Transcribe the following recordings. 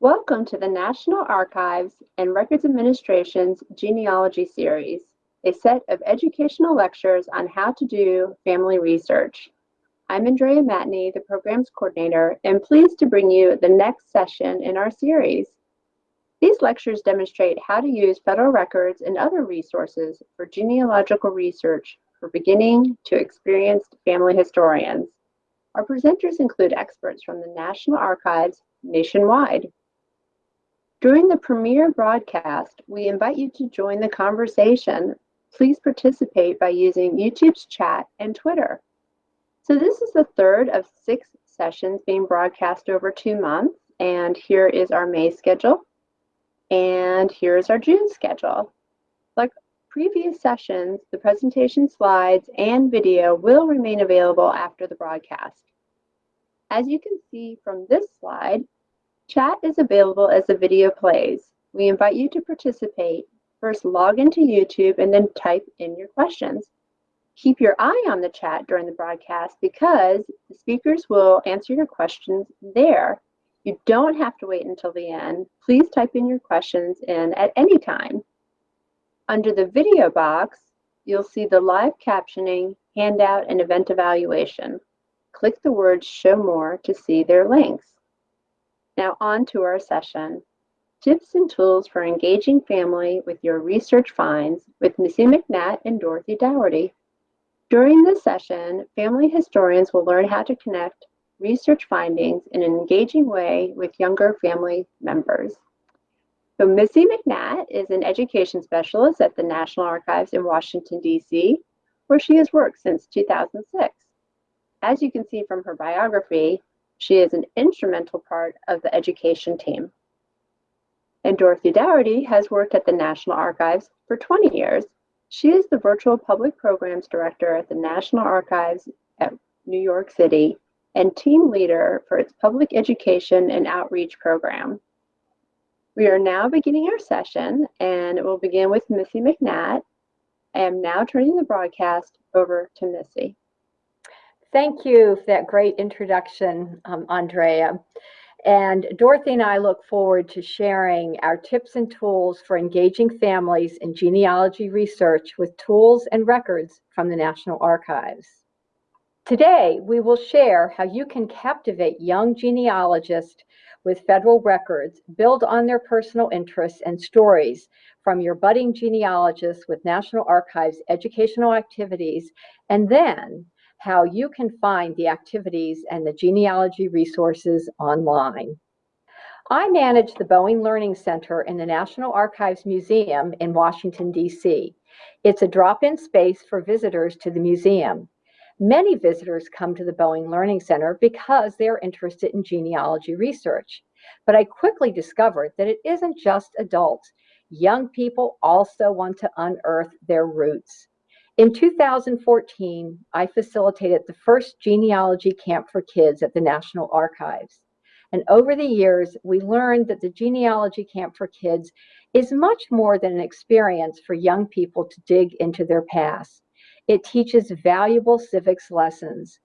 Welcome to the National Archives and Records Administration's Genealogy Series, a set of educational lectures on how to do family research. I'm Andrea Matney, the Programs Coordinator, and pleased to bring you the next session in our series. These lectures demonstrate how to use federal records and other resources for genealogical research for beginning to experienced family historians. Our presenters include experts from the National Archives nationwide. During the premiere broadcast, we invite you to join the conversation. Please participate by using YouTube's chat and Twitter. So this is the third of six sessions being broadcast over two months, and here is our May schedule, and here is our June schedule. Like previous sessions, the presentation slides and video will remain available after the broadcast. As you can see from this slide, chat is available as the video plays. We invite you to participate. First, log into YouTube and then type in your questions. Keep your eye on the chat during the broadcast because the speakers will answer your questions there. You don't have to wait until the end. Please type in your questions in at any time. Under the video box, you'll see the live captioning, handout, and event evaluation. Click the words Show More to see their links. Now on to our session. Tips and tools for engaging family with your research finds with Missy McNatt and Dorothy Dougherty. During this session, family historians will learn how to connect research findings in an engaging way with younger family members. So Missy McNatt is an education specialist at the National Archives in Washington, D.C., where she has worked since 2006. As you can see from her biography, she is an instrumental part of the education team. And Dorothy Dougherty has worked at the National Archives for 20 years. She is the Virtual Public Programs Director at the National Archives at New York City and team leader for its public education and outreach program. We are now beginning our session, and it will begin with Missy McNatt. I am now turning the broadcast over to Missy. Thank you for that great introduction, um, Andrea. And Dorothy and I look forward to sharing our tips and tools for engaging families in genealogy research with tools and records from the National Archives. Today, we will share how you can captivate young genealogists with federal records, build on their personal interests and stories from your budding genealogists with National Archives educational activities, and then how you can find the activities and the genealogy resources online. I manage the Boeing Learning Center in the National Archives Museum in Washington, D.C. It's a drop-in space for visitors to the museum. Many visitors come to the Boeing Learning Center because they're interested in genealogy research. But I quickly discovered that it isn't just adults. Young people also want to unearth their roots. In 2014, I facilitated the first genealogy camp for kids at the National Archives. And over the years, we learned that the genealogy camp for kids is much more than an experience for young people to dig into their past. It teaches valuable civics lessons.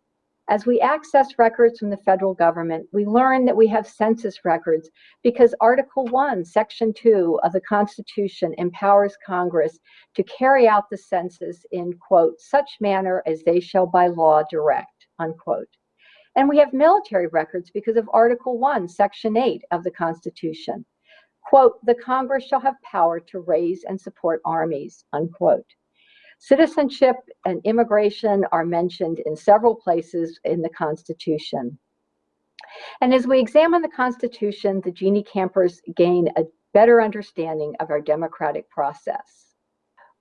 As we access records from the federal government, we learn that we have census records because Article 1, Section 2 of the Constitution empowers Congress to carry out the census in, quote, such manner as they shall by law direct, unquote. And we have military records because of Article 1, Section 8 of the Constitution. Quote, the Congress shall have power to raise and support armies, unquote. Citizenship and immigration are mentioned in several places in the Constitution. And as we examine the Constitution, the Genie campers gain a better understanding of our democratic process.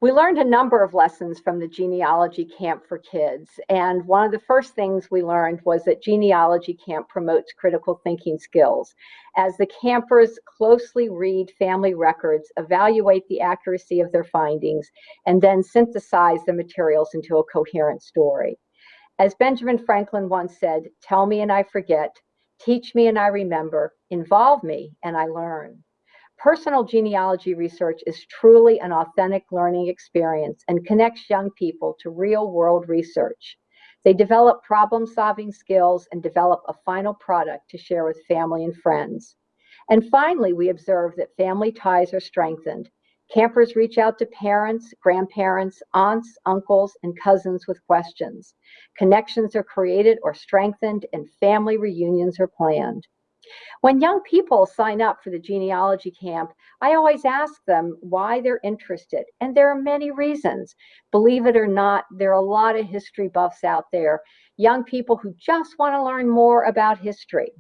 We learned a number of lessons from the genealogy camp for kids. And one of the first things we learned was that genealogy camp promotes critical thinking skills. As the campers closely read family records, evaluate the accuracy of their findings, and then synthesize the materials into a coherent story. As Benjamin Franklin once said, tell me and I forget, teach me and I remember, involve me and I learn. Personal genealogy research is truly an authentic learning experience and connects young people to real world research. They develop problem solving skills and develop a final product to share with family and friends. And finally, we observe that family ties are strengthened. Campers reach out to parents, grandparents, aunts, uncles, and cousins with questions. Connections are created or strengthened, and family reunions are planned. When young people sign up for the genealogy camp, I always ask them why they're interested, and there are many reasons. Believe it or not, there are a lot of history buffs out there, young people who just want to learn more about history.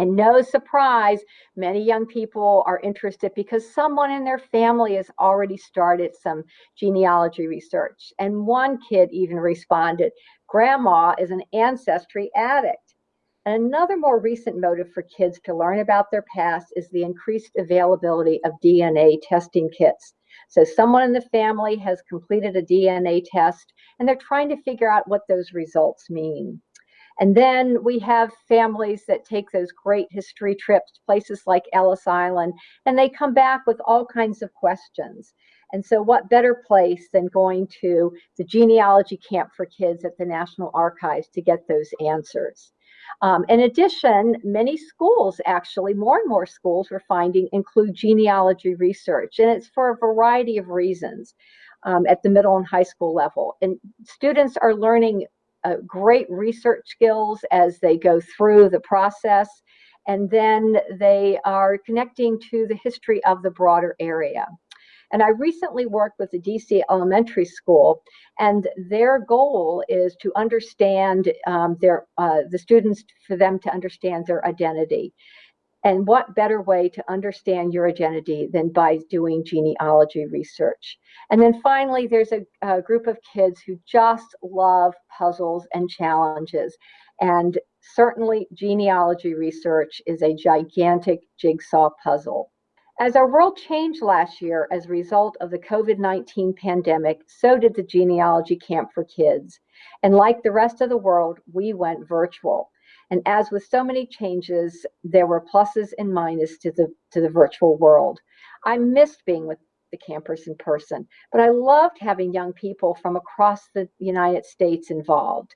And no surprise, many young people are interested because someone in their family has already started some genealogy research. And one kid even responded, Grandma is an ancestry addict. Another more recent motive for kids to learn about their past is the increased availability of DNA testing kits. So, someone in the family has completed a DNA test and they're trying to figure out what those results mean. And then we have families that take those great history trips, to places like Ellis Island, and they come back with all kinds of questions. And so, what better place than going to the genealogy camp for kids at the National Archives to get those answers? Um, in addition, many schools actually, more and more schools we're finding include genealogy research, and it's for a variety of reasons um, at the middle and high school level. And students are learning uh, great research skills as they go through the process. And then they are connecting to the history of the broader area. And I recently worked with the DC Elementary School, and their goal is to understand um, their uh, the students for them to understand their identity. And what better way to understand your identity than by doing genealogy research? And then finally, there's a, a group of kids who just love puzzles and challenges. And certainly, genealogy research is a gigantic jigsaw puzzle. As our world changed last year as a result of the COVID 19 pandemic, so did the genealogy camp for kids. And like the rest of the world, we went virtual. And as with so many changes, there were pluses and minuses to the to the virtual world. I missed being with the campers in person, but I loved having young people from across the United States involved.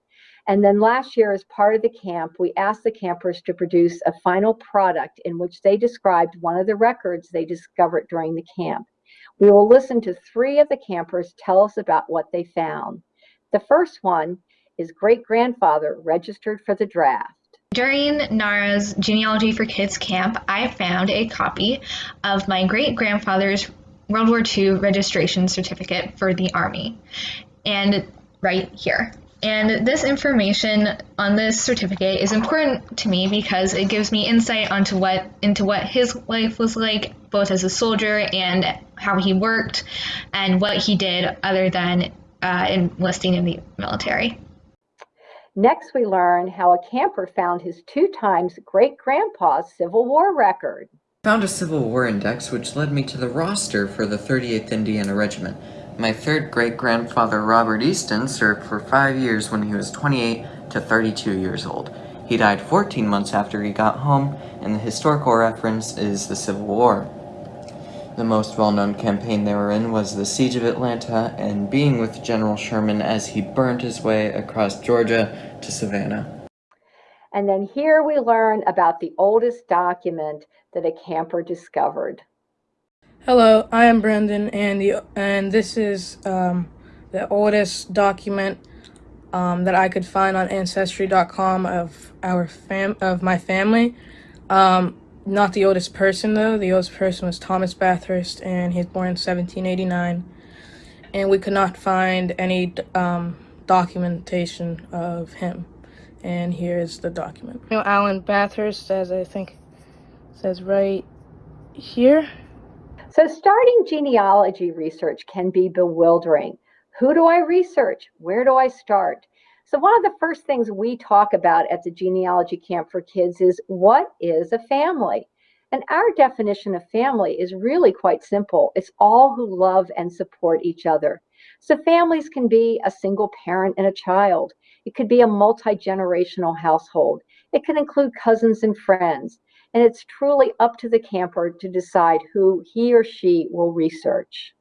And then last year, as part of the camp, we asked the campers to produce a final product in which they described one of the records they discovered during the camp. We will listen to three of the campers tell us about what they found. The first one is great grandfather registered for the draft. During NARA's Genealogy for Kids camp, I found a copy of my great grandfather's World War II registration certificate for the Army, and right here. And this information on this certificate is important to me because it gives me insight onto what into what his life was like, both as a soldier and how he worked, and what he did other than uh, enlisting in the military. Next, we learn how a camper found his two times great grandpa's Civil War record. Found a Civil War index which led me to the roster for the 38th Indiana Regiment. My third great grandfather Robert Easton served for five years when he was 28 to 32 years old. He died 14 months after he got home, and the historical reference is the Civil War. The most well-known campaign they were in was the Siege of Atlanta and being with General Sherman as he burned his way across Georgia to Savannah. And then here we learn about the oldest document that a camper discovered. Hello, I am Brendan, and the and this is um, the oldest document um, that I could find on Ancestry.com of our fam of my family. Um, not the oldest person though. The oldest person was Thomas Bathurst, and he's born in 1789. And we could not find any um, documentation of him. And here's the document. You know, Alan Bathurst, as I think says right here. So starting genealogy research can be bewildering. Who do I research? Where do I start? So one of the first things we talk about at the genealogy camp for kids is what is a family? And our definition of family is really quite simple. It's all who love and support each other. So families can be a single parent and a child. It could be a multi-generational household. It can include cousins and friends. And it's truly up to the camper to decide who he or she will research.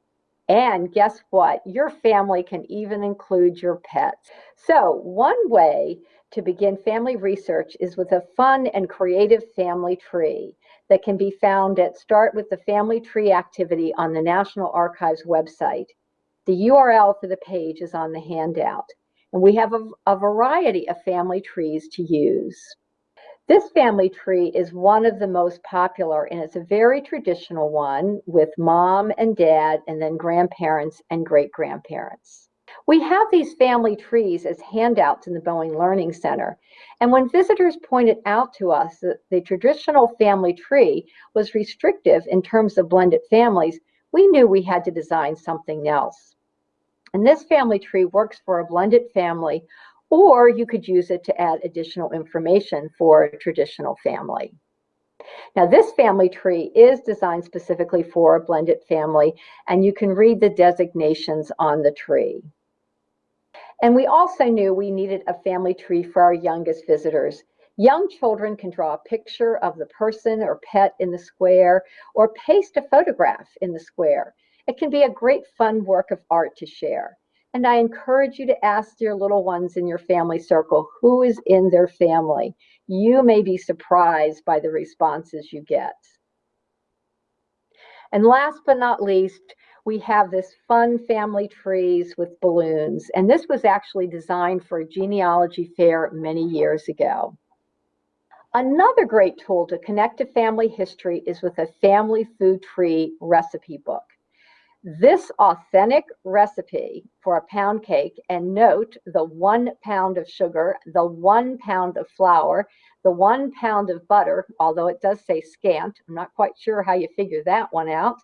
And guess what? Your family can even include your pets. So, one way to begin family research is with a fun and creative family tree that can be found at Start with the Family Tree activity on the National Archives website. The URL for the page is on the handout. And we have a, a variety of family trees to use. This family tree is one of the most popular, and it's a very traditional one with mom and dad, and then grandparents and great grandparents. We have these family trees as handouts in the Boeing Learning Center. And when visitors pointed out to us that the traditional family tree was restrictive in terms of blended families, we knew we had to design something else. And this family tree works for a blended family, or you could use it to add additional information for a traditional family. Now, this family tree is designed specifically for a blended family, and you can read the designations on the tree. And we also knew we needed a family tree for our youngest visitors. Young children can draw a picture of the person or pet in the square or paste a photograph in the square. It can be a great fun work of art to share. And I encourage you to ask your little ones in your family circle who is in their family. You may be surprised by the responses you get. And last but not least, we have this fun family trees with balloons. And this was actually designed for a genealogy fair many years ago. Another great tool to connect to family history is with a family food tree recipe book. This authentic recipe for a pound cake, and note the one pound of sugar, the one pound of flour, the one pound of butter, although it does say scant, I'm not quite sure how you figure that one out,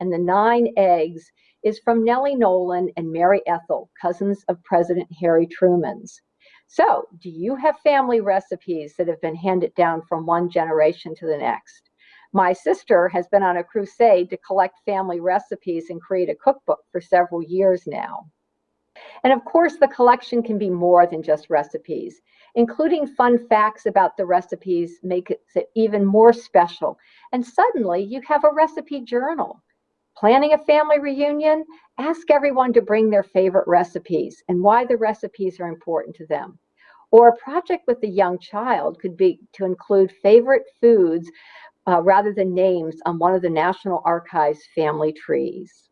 and the nine eggs is from Nellie Nolan and Mary Ethel, cousins of President Harry Truman's. So, do you have family recipes that have been handed down from one generation to the next? My sister has been on a crusade to collect family recipes and create a cookbook for several years now. And of course, the collection can be more than just recipes. Including fun facts about the recipes makes it even more special. And suddenly you have a recipe journal. Planning a family reunion? Ask everyone to bring their favorite recipes and why the recipes are important to them. Or a project with a young child could be to include favorite foods uh, rather than names on one of the National Archives family trees.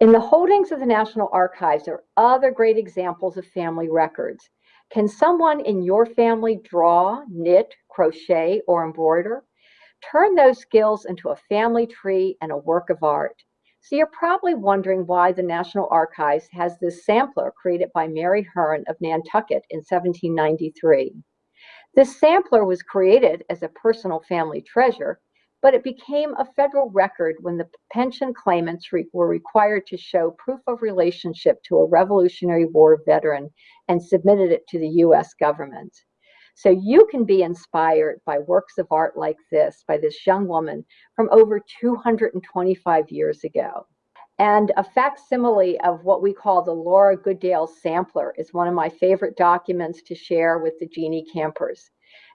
In the holdings of the National Archives are other great examples of family records. Can someone in your family draw, knit, crochet, or embroider? Turn those skills into a family tree and a work of art. So you're probably wondering why the National Archives has this sampler created by Mary Hearn of Nantucket in 1793. This sampler was created as a personal family treasure, but it became a federal record when the pension claimants re were required to show proof of relationship to a Revolutionary War veteran and submitted it to the US government. So you can be inspired by works of art like this by this young woman from over 225 years ago. And a facsimile of what we call the Laura Goodale sampler is one of my favorite documents to share with the Genie campers.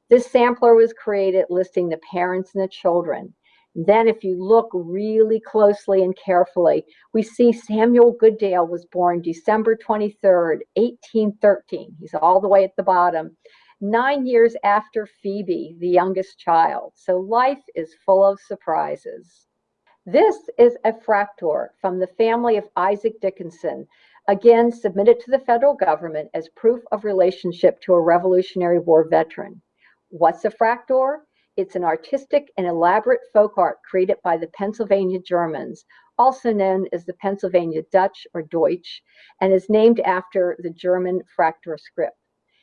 This sampler was created listing the parents and the children. Then if you look really closely and carefully, we see Samuel Goodale was born December 23rd, 1813. He's all the way at the bottom, nine years after Phoebe, the youngest child. So life is full of surprises. This is a fraktur from the family of Isaac Dickinson, again submitted to the federal government as proof of relationship to a Revolutionary War veteran. What's a fraktur? It's an artistic and elaborate folk art created by the Pennsylvania Germans, also known as the Pennsylvania Dutch or Deutsch, and is named after the German fraktur script.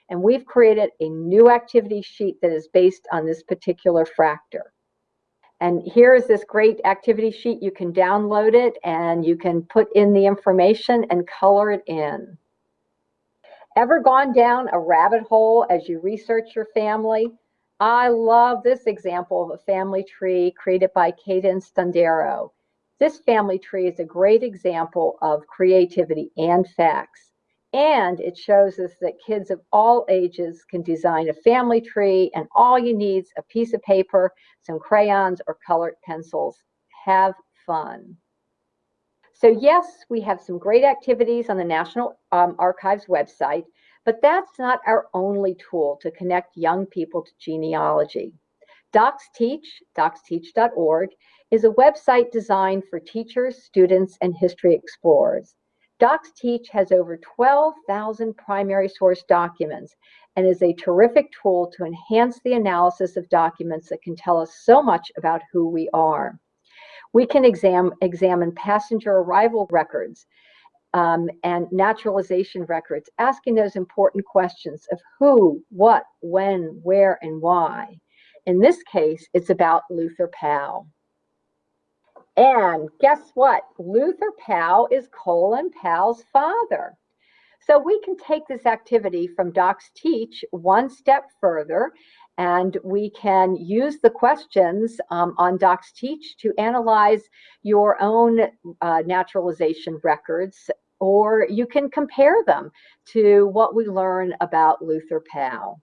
And we've created a new activity sheet that is based on this particular fraktur. And here is this great activity sheet. You can download it and you can put in the information and color it in. Ever gone down a rabbit hole as you research your family? I love this example of a family tree created by Cadence Stundero. This family tree is a great example of creativity and facts. And it shows us that kids of all ages can design a family tree, and all you need is a piece of paper, some crayons, or colored pencils. Have fun. So yes, we have some great activities on the National um, Archives website, But that's not our only tool to connect young people to genealogy. DocsTeach, docsteach.org, is a website designed for teachers, students, and history explorers. DocsTeach has over 12,000 primary source documents and is a terrific tool to enhance the analysis of documents that can tell us so much about who we are. We can exam, examine passenger arrival records um, and naturalization records, asking those important questions of who, what, when, where, and why. In this case, it's about Luther Powell. And guess what? Luther Powell is Colin Powell's father. So we can take this activity from DocsTeach one step further and we can use the questions um, on DocsTeach to analyze your own uh, naturalization records or you can compare them to what we learn about Luther Powell.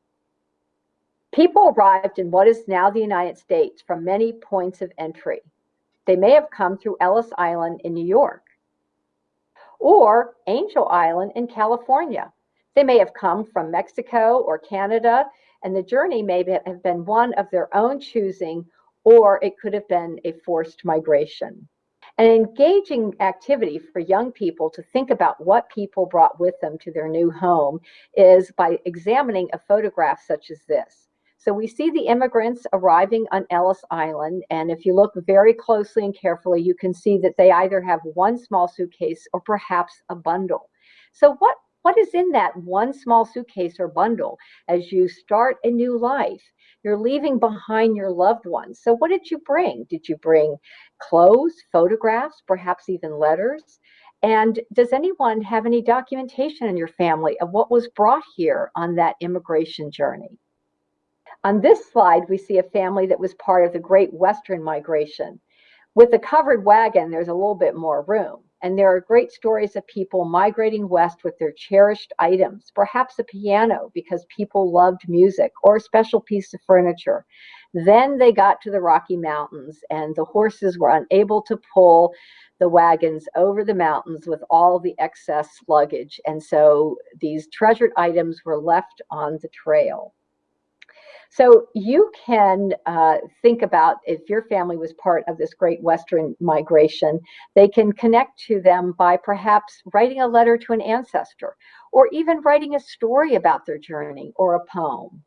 People arrived in what is now the United States from many points of entry. They may have come through Ellis Island in New York or Angel Island in California. They may have come from Mexico or Canada, and the journey may have been one of their own choosing, or it could have been a forced migration. An engaging activity for young people to think about what people brought with them to their new home is by examining a photograph such as this. So we see the immigrants arriving on Ellis Island, and if you look very closely and carefully, you can see that they either have one small suitcase or perhaps a bundle. So what what is in that one small suitcase or bundle as you start a new life? You're leaving behind your loved ones. So what did you bring? Did you bring clothes, photographs, perhaps even letters? And does anyone have any documentation in your family of what was brought here on that immigration journey? On this slide, we see a family that was part of the Great Western Migration. With the covered wagon, there's a little bit more room. And there are great stories of people migrating west with their cherished items, perhaps a piano because people loved music or a special piece of furniture. Then they got to the Rocky Mountains and the horses were unable to pull the wagons over the mountains with all the excess luggage. And so these treasured items were left on the trail. So you can uh, think about if your family was part of this great Western migration, they can connect to them by perhaps writing a letter to an ancestor or even writing a story about their journey or a poem.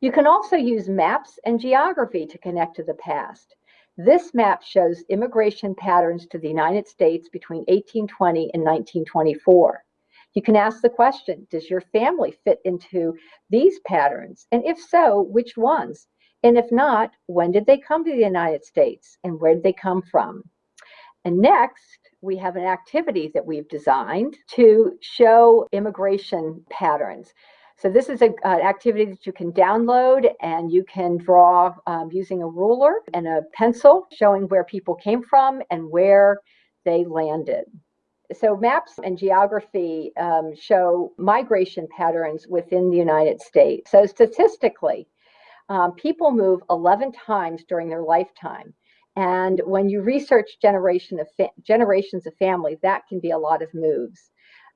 You can also use maps and geography to connect to the past. This map shows immigration patterns to the United States between 1820 and 1924. You can ask the question Does your family fit into these patterns? And if so, which ones? And if not, when did they come to the United States and where did they come from? And next, we have an activity that we've designed to show immigration patterns. So this is a, an activity that you can download and you can draw um, using a ruler and a pencil showing where people came from and where they landed so maps and geography um, show migration patterns within the United States. So statistically, um, people move 11 times during their lifetime. And when you research generation of generations of family, that can be a lot of moves.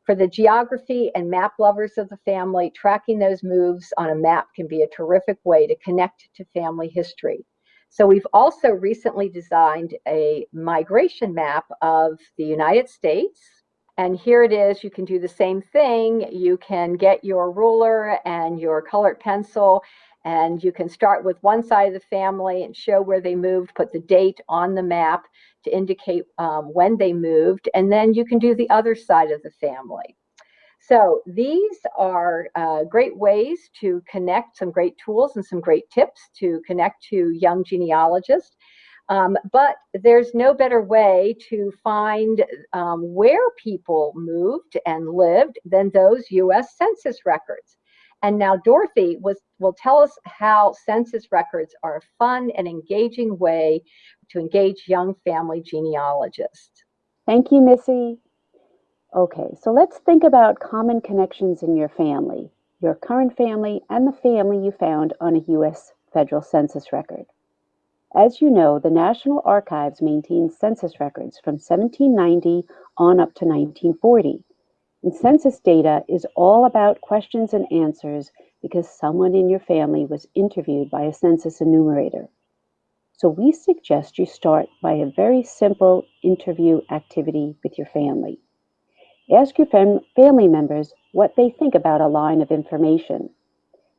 For the geography and map lovers of the family, tracking those moves on a map can be a terrific way to connect to family history. So we've also recently designed a migration map of the United States. And here it is, you can do the same thing. You can get your ruler and your colored pencil and you can start with one side of the family and show where they moved, put the date on the map to indicate um, when they moved, and then you can do the other side of the family. So these are uh, great ways to connect some great tools and some great tips to connect to young genealogists. Um, but there's no better way to find um, where people moved and lived than those US Census records. And now Dorothy was, will tell us how census records are a fun and engaging way to engage young family genealogists. Thank you, Missy. Okay, so let's think about common connections in your family, your current family, and the family you found on a U.S. federal census record. As you know, the National Archives maintains census records from 1790 on up to 1940. And census data is all about questions and answers because someone in your family was interviewed by a census enumerator. So we suggest you start by a very simple interview activity with your family. Ask your fam family members what they think about a line of information.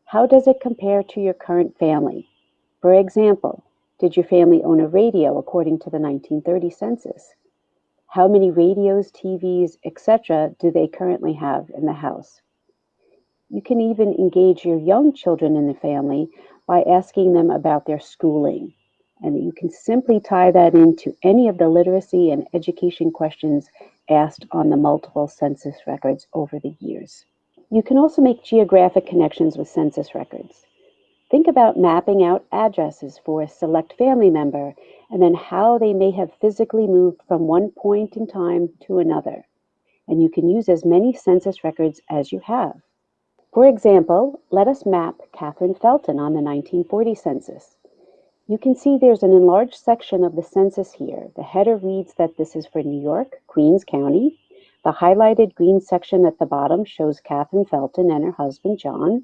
How does it compare to your current family? For example, did your family own a radio according to the 1930 census? How many radios, TVs, etc. do they currently have in the house? You can even engage your young children in the family by asking them about their schooling. And you can simply tie that into any of the literacy and education questions asked on the multiple census records over the years. You can also make geographic connections with census records. Think about mapping out addresses for a select family member and then how they may have physically moved from one point in time to another. And you can use as many census records as you have. For example, let us map Catherine Felton on the 1940 census. You can see there's an enlarged section of the census here. The header reads that this is for New York, Queens County. The highlighted green section at the bottom shows Catherine Felton and her husband, John.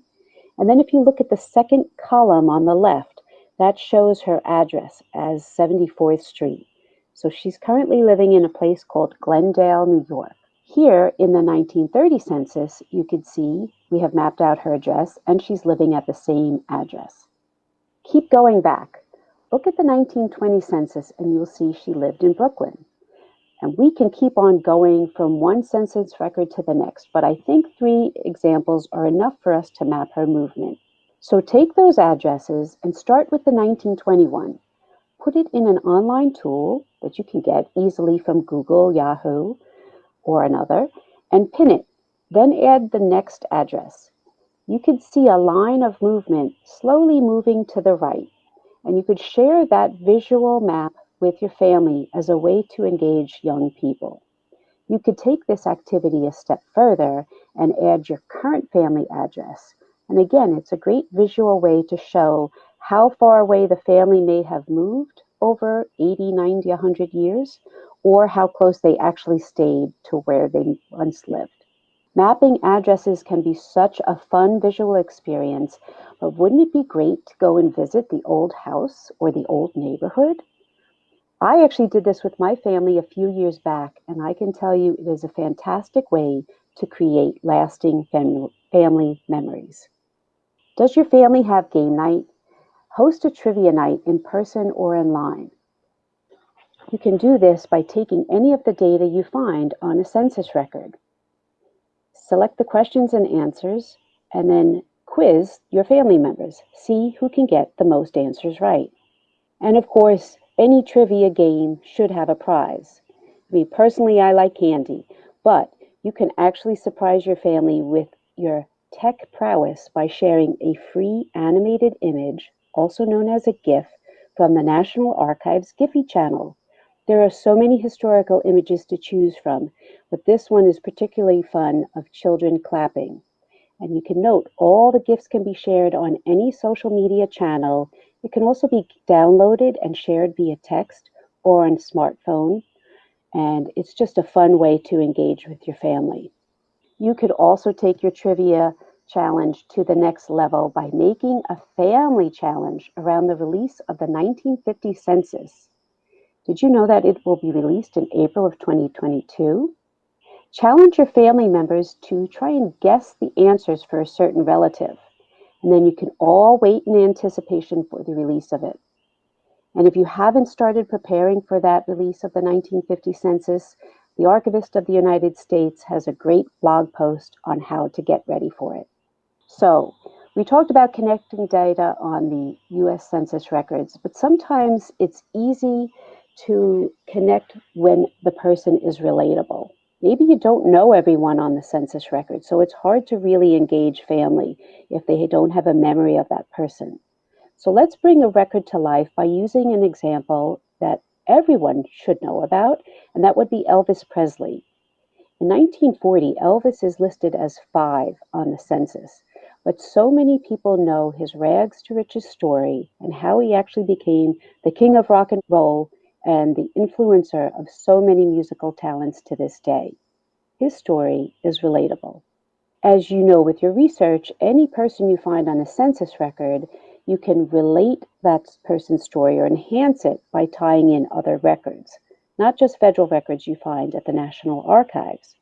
And then if you look at the second column on the left, that shows her address as 74th Street. So she's currently living in a place called Glendale, New York. Here in the 1930 census, you can see we have mapped out her address and she's living at the same address. Keep going back. Look at the 1920 census and you'll see she lived in Brooklyn. And we can keep on going from one census record to the next, but I think three examples are enough for us to map her movement. So take those addresses and start with the 1921. Put it in an online tool that you can get easily from Google, Yahoo, or another, and pin it. Then add the next address. You can see a line of movement slowly moving to the right, and you could share that visual map with your family as a way to engage young people. You could take this activity a step further and add your current family address. And again, it's a great visual way to show how far away the family may have moved over 80, 90, 100 years, or how close they actually stayed to where they once lived. Mapping addresses can be such a fun visual experience, but wouldn't it be great to go and visit the old house or the old neighborhood? I actually did this with my family a few years back, and I can tell you it is a fantastic way to create lasting fam family memories. Does your family have game night? Host a trivia night in person or online. You can do this by taking any of the data you find on a census record. Select the questions and answers, and then quiz your family members. See who can get the most answers right. And of course, any trivia game should have a prize. Mean, personally, I like candy, but you can actually surprise your family with your tech prowess by sharing a free animated image, also known as a GIF, from the National Archives Giphy channel. There are so many historical images to choose from, but this one is particularly fun of children clapping. And you can note all the GIFs can be shared on any social media channel. It can also be downloaded and shared via text or on smartphone. And it's just a fun way to engage with your family. You could also take your trivia challenge to the next level by making a family challenge around the release of the 1950 census. Did you know that it will be released in April of 2022? Challenge your family members to try and guess the answers for a certain relative, and then you can all wait in anticipation for the release of it. And if you haven't started preparing for that release of the 1950 census, the Archivist of the United States has a great blog post on how to get ready for it. So, we talked about connecting data on the US Census records, but sometimes it's easy to connect when the person is relatable. Maybe you don't know everyone on the census record, so it's hard to really engage family if they don't have a memory of that person. So let's bring a record to life by using an example that everyone should know about, and that would be Elvis Presley. In 1940, Elvis is listed as five on the census, but so many people know his rags to riches story and how he actually became the king of rock and roll and the influencer of so many musical talents to this day. his story is relatable. As you know with your research, any person you find on a census record, you can relate that person's story or enhance it by tying in other records, not just federal records you find at the National Archives.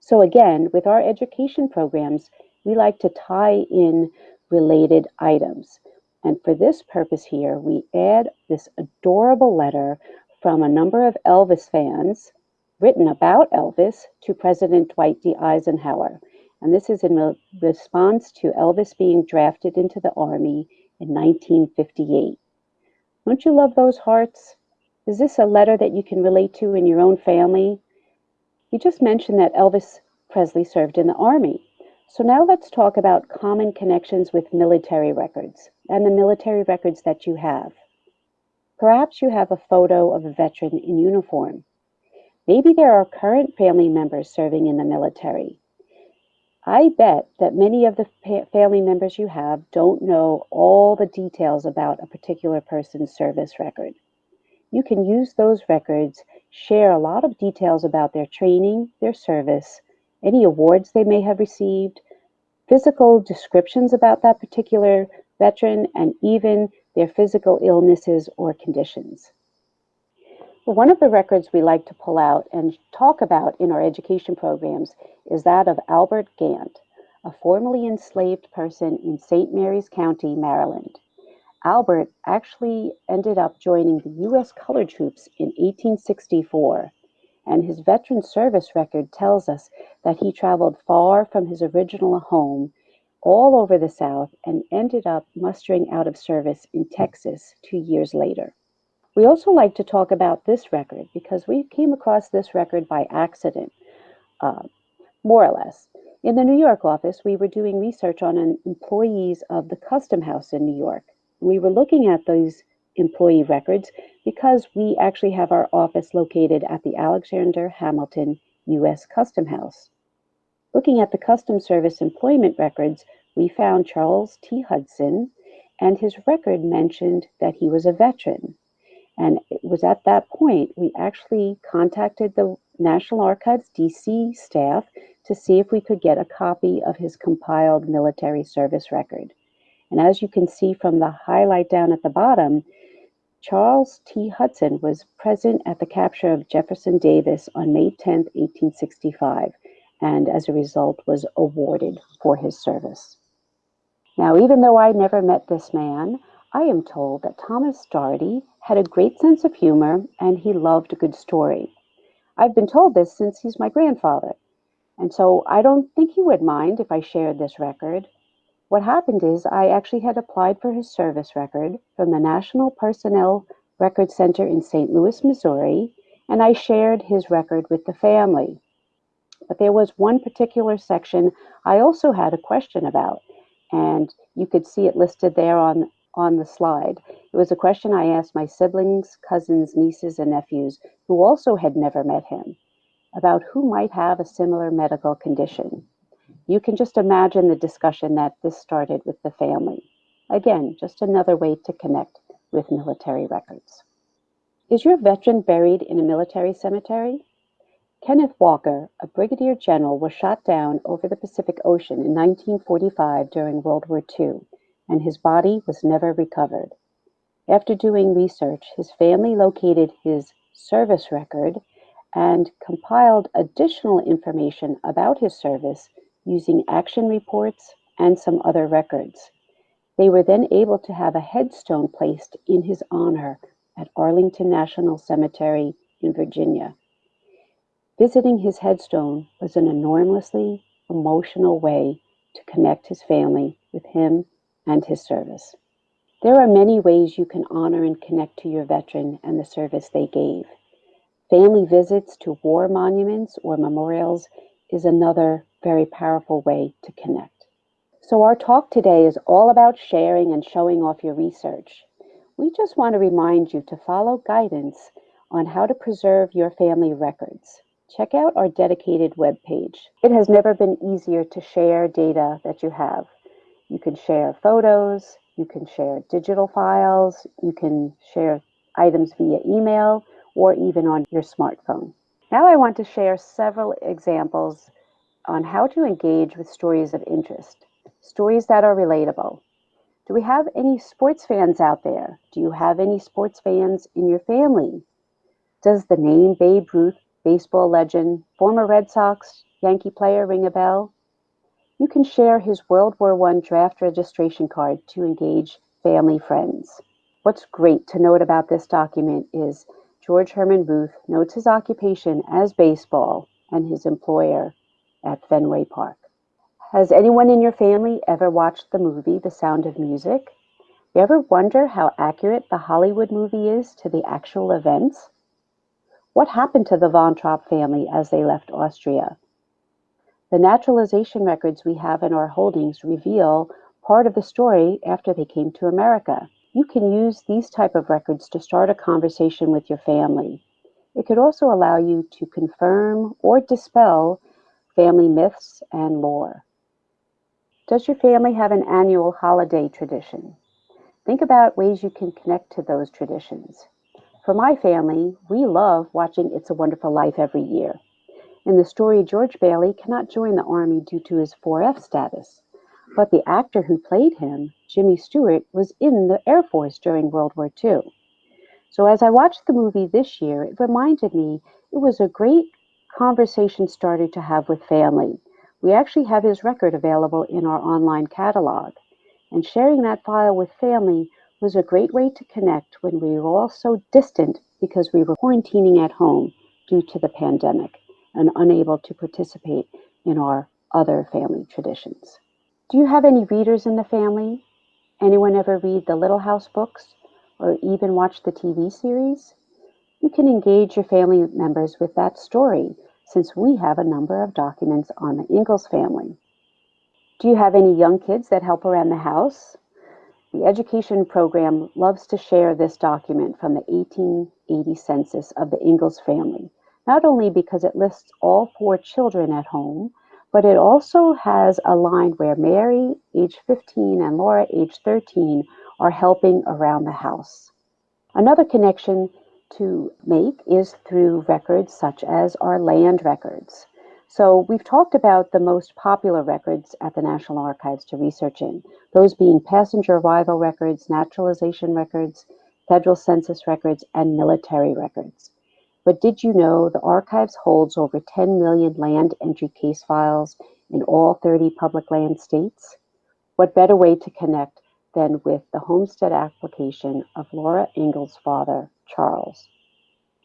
So again, with our education programs, we like to tie in related items. And for this purpose here, we add this adorable letter from a number of Elvis fans written about Elvis to President Dwight D. Eisenhower. And this is in response to Elvis being drafted into the Army in 1958. Don't you love those hearts? Is this a letter that you can relate to in your own family? You just mentioned that Elvis Presley served in the Army. So now let's talk about common connections with military records and the military records that you have. Perhaps you have a photo of a veteran in uniform. Maybe there are current family members serving in the military. I bet that many of the family members you have don't know all the details about a particular person's service record. You can use those records, share a lot of details about their training, their service, any awards they may have received, physical descriptions about that particular veteran, and even their physical illnesses or conditions. One of the records we like to pull out and talk about in our education programs is that of Albert Gant, a formerly enslaved person in St. Mary's County, Maryland. Albert actually ended up joining the U.S. colored troops in 1864 and his veteran service record tells us that he traveled far from his original home all over the South and ended up mustering out of service in Texas two years later. We also like to talk about this record because we came across this record by accident, uh, more or less. In the New York office, we were doing research on an employees of the Custom House in New York. We were looking at those employee records because we actually have our office located at the Alexander Hamilton U.S. Custom House. Looking at the Custom Service employment records, we found Charles T. Hudson, and his record mentioned that he was a veteran. And it was at that point we actually contacted the National Archives DC staff to see if we could get a copy of his compiled military service record. And as you can see from the highlight down at the bottom, Charles T. Hudson was present at the capture of Jefferson Davis on May 10, 1865, and as a result was awarded for his service. Now, even though I never met this man, I am told that Thomas Dougherty had a great sense of humor and he loved a good story. I've been told this since he's my grandfather, and so I don't think he would mind if I shared this record. What happened is I actually had applied for his service record from the National Personnel Record Center in St. Louis, Missouri, and I shared his record with the family. But there was one particular section I also had a question about, and you could see it listed there on, on the slide. It was a question I asked my siblings, cousins, nieces, and nephews who also had never met him about who might have a similar medical condition. You can just imagine the discussion that this started with the family. Again, just another way to connect with military records. Is your veteran buried in a military cemetery? Kenneth Walker, a brigadier general, was shot down over the Pacific Ocean in 1945 during World War II, and his body was never recovered. After doing research, his family located his service record and compiled additional information about his service using action reports and some other records. They were then able to have a headstone placed in his honor at Arlington National Cemetery in Virginia. Visiting his headstone was an enormously emotional way to connect his family with him and his service. There are many ways you can honor and connect to your veteran and the service they gave. Family visits to war monuments or memorials is another very powerful way to connect. So, our talk today is all about sharing and showing off your research. We just want to remind you to follow guidance on how to preserve your family records. Check out our dedicated webpage. It has never been easier to share data that you have. You can share photos, you can share digital files, you can share items via email or even on your smartphone. Now I want to share several examples on how to engage with stories of interest, stories that are relatable. Do we have any sports fans out there? Do you have any sports fans in your family? Does the name Babe Ruth, baseball legend, former Red Sox, Yankee player ring a bell? You can share his World War I draft registration card to engage family friends. What's great to note about this document is George Herman Ruth notes his occupation as baseball and his employer at Fenway Park. Has anyone in your family ever watched the movie The Sound of Music? You ever wonder how accurate the Hollywood movie is to the actual events? What happened to the Von Trapp family as they left Austria? The naturalization records we have in our holdings reveal part of the story after they came to America. You can use these type of records to start a conversation with your family. It could also allow you to confirm or dispel family myths and lore. Does your family have an annual holiday tradition? Think about ways you can connect to those traditions. For my family, we love watching It's a Wonderful Life every year. In the story, George Bailey cannot join the Army due to his 4F status. But the actor who played him, Jimmy Stewart, was in the Air Force during World War II. So as I watched the movie this year, it reminded me it was a great conversation started to have with family. We actually have his record available in our online catalog. And sharing that file with family was a great way to connect when we were all so distant because we were quarantining at home due to the pandemic and unable to participate in our other family traditions. Do you have any readers in the family? Anyone ever read the Little House books or even watch the TV series? You can engage your family members with that story since we have a number of documents on the Ingalls family. Do you have any young kids that help around the house? The education program loves to share this document from the 1880 census of the Ingalls family, not only because it lists all four children at home, but it also has a line where Mary, age 15, and Laura, age 13, are helping around the house. Another connection to make is through records such as our land records. So we've talked about the most popular records at the National Archives to research in, those being passenger arrival records, naturalization records, federal census records, and military records. But did you know the archives holds over 10 million land entry case files in all 30 public land states? What better way to connect than with the homestead application of Laura Ingalls' father, Charles?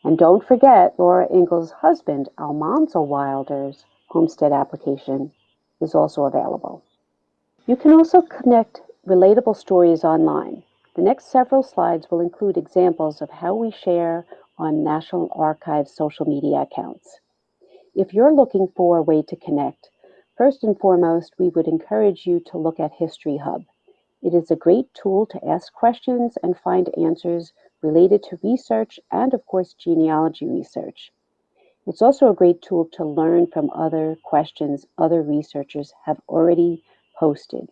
And don't forget Laura Ingalls' husband, Almanzo Wilder's homestead application is also available. You can also connect relatable stories online. The next several slides will include examples of how we share on National Archives social media accounts. If you're looking for a way to connect, first and foremost, we would encourage you to look at History Hub. It is a great tool to ask questions and find answers related to research and, of course, genealogy research. It's also a great tool to learn from other questions other researchers have already posted.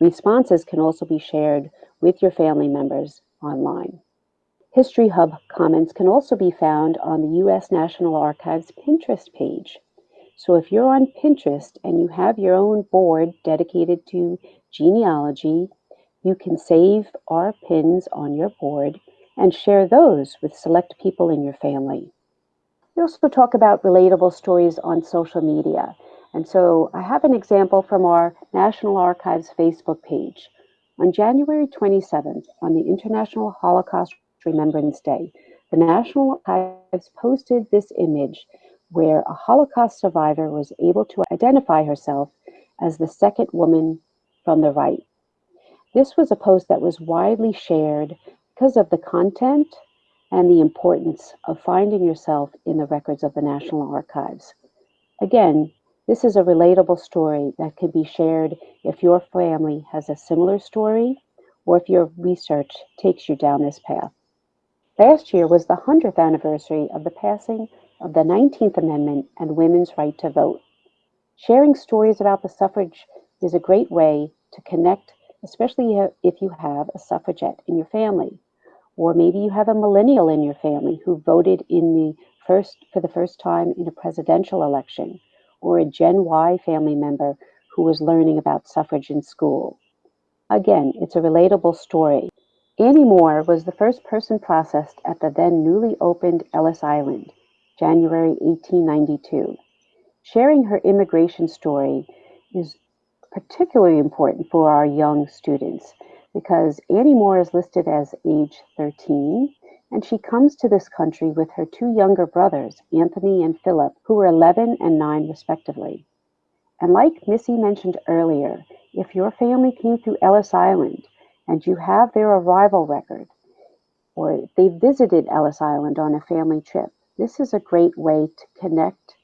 Responses can also be shared with your family members online. History Hub comments can also be found on the U.S. National Archives Pinterest page. So if you're on Pinterest and you have your own board dedicated to genealogy, you can save our pins on your board and share those with select people in your family. We also talk about relatable stories on social media. And so I have an example from our National Archives Facebook page. On January 27th, on the International Holocaust Remembrance Day, the National Archives posted this image where a Holocaust survivor was able to identify herself as the second woman from the right. This was a post that was widely shared because of the content and the importance of finding yourself in the records of the National Archives. Again, this is a relatable story that can be shared if your family has a similar story or if your research takes you down this path. Last year was the 100th anniversary of the passing of the 19th Amendment and women's right to vote. Sharing stories about the suffrage is a great way to connect, especially if you have a suffragette in your family. Or maybe you have a millennial in your family who voted in the first for the first time in a presidential election, or a Gen Y family member who was learning about suffrage in school. Again, it's a relatable story. Annie Moore was the first person processed at the then newly opened Ellis Island, January 1892. Sharing her immigration story is particularly important for our young students because Annie Moore is listed as age 13 and she comes to this country with her two younger brothers, Anthony and Philip, who were 11 and 9 respectively. And like Missy mentioned earlier, if your family came through Ellis Island and you have their arrival record, or they visited Ellis Island on a family trip, this is a great way to connect.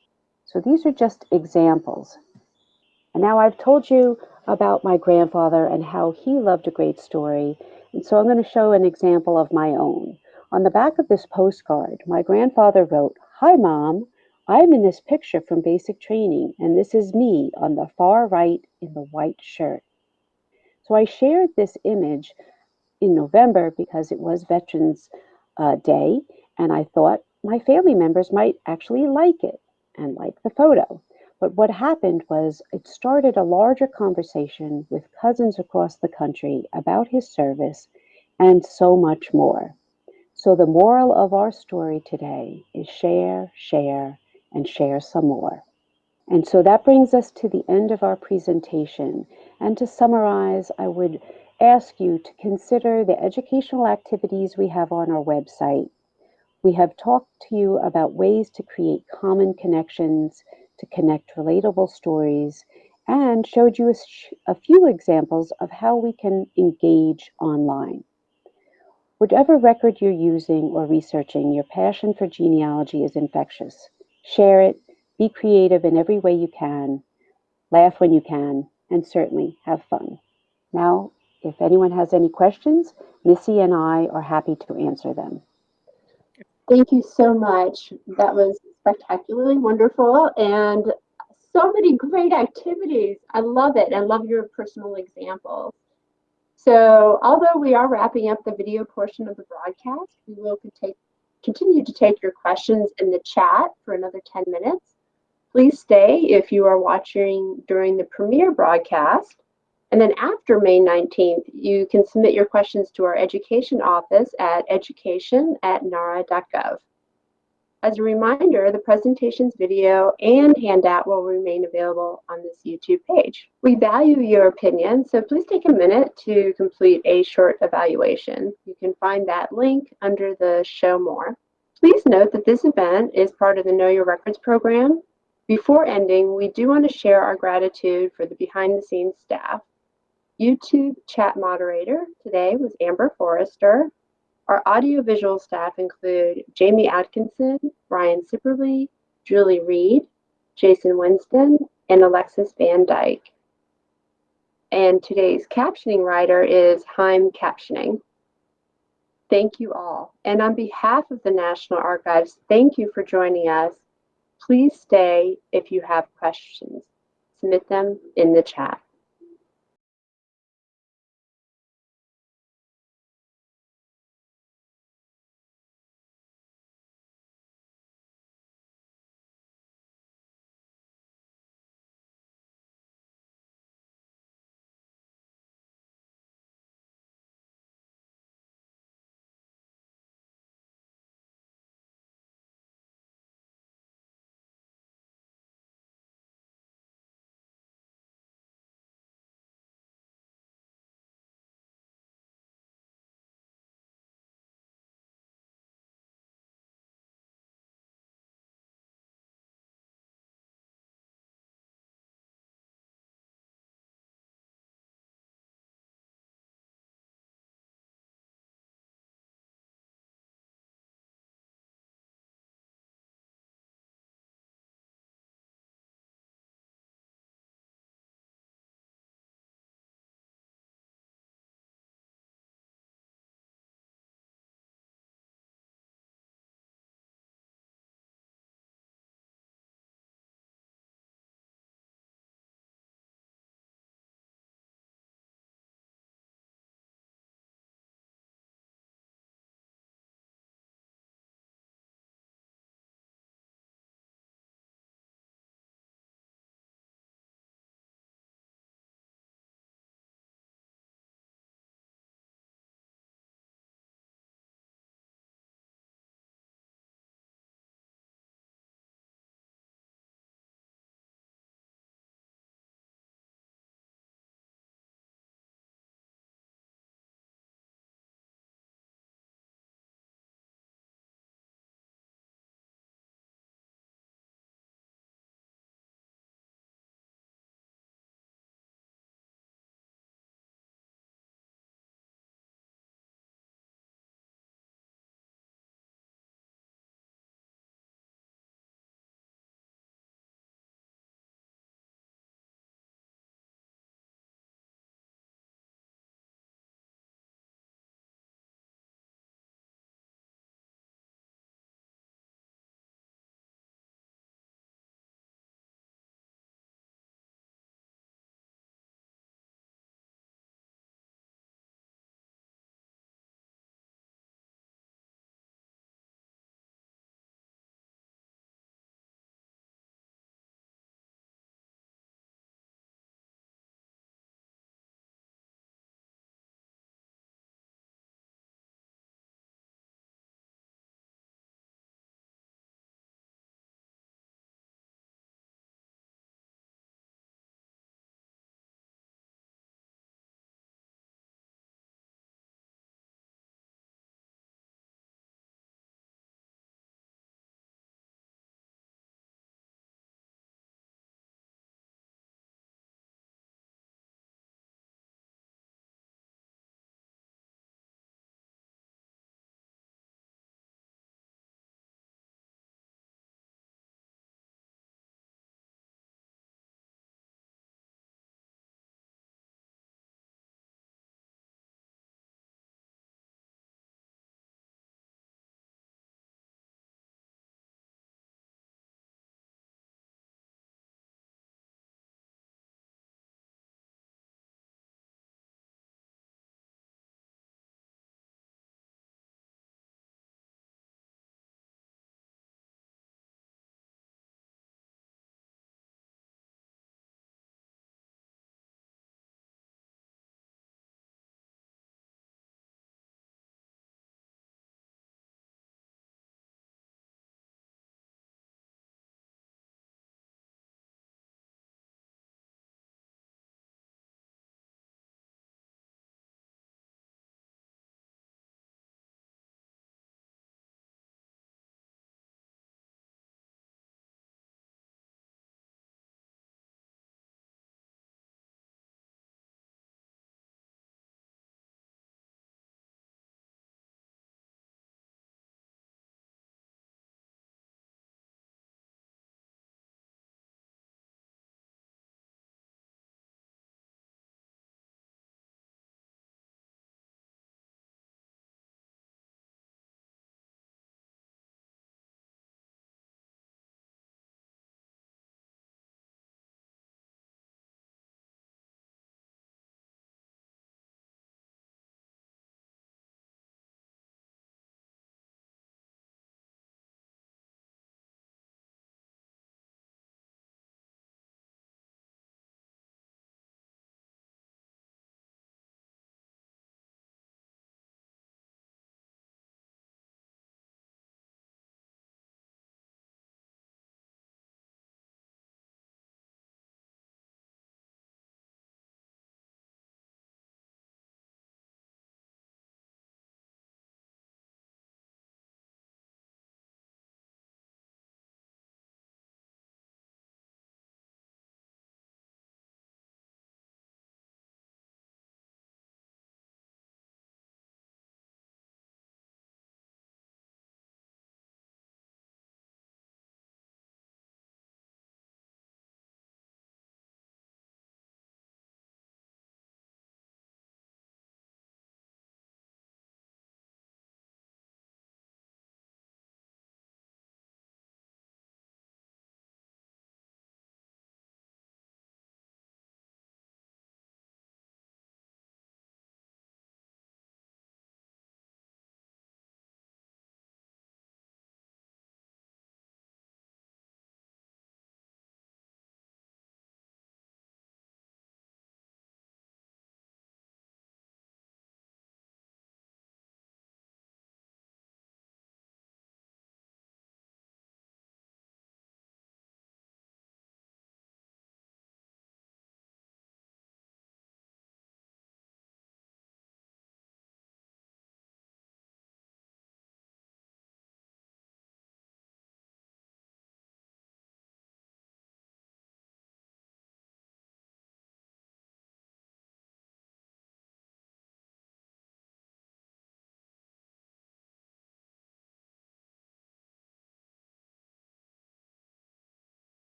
So these are just examples. And now I've told you about my grandfather and how he loved a great story. And so I'm going to show an example of my own. On the back of this postcard, my grandfather wrote, Hi, Mom. I'm in this picture from basic training, and this is me on the far right in the white shirt. So I shared this image in November because it was Veterans uh, Day, and I thought my family members might actually like it and like the photo. But what happened was it started a larger conversation with cousins across the country about his service and so much more. So the moral of our story today is share, share, and share some more. And so that brings us to the end of our presentation. And to summarize, I would ask you to consider the educational activities we have on our website. We have talked to you about ways to create common connections, to connect relatable stories, and showed you a, a few examples of how we can engage online. Whatever record you're using or researching, your passion for genealogy is infectious. Share it, be creative in every way you can, laugh when you can, and certainly have fun. Now, if anyone has any questions, Missy and I are happy to answer them. Thank you so much. That was spectacularly wonderful and so many great activities. I love it. I love your personal examples. So although we are wrapping up the video portion of the broadcast, we will take, continue to take your questions in the chat for another 10 minutes. Please stay if you are watching during the premiere broadcast. And then after May 19th, you can submit your questions to our education office at education at nara.gov. As a reminder, the presentation's video and handout will remain available on this YouTube page. We value your opinion, so please take a minute to complete a short evaluation. You can find that link under the Show More. Please note that this event is part of the Know Your Records program. Before ending, we do want to share our gratitude for the behind-the-scenes staff. YouTube chat moderator today was Amber Forrester, our audiovisual staff include Jamie Atkinson, Brian Sipperly, Julie Reed, Jason Winston, and Alexis Van Dyke. And today's captioning writer is Heim Captioning. Thank you all. And on behalf of the National Archives, thank you for joining us. Please stay if you have questions. Submit them in the chat.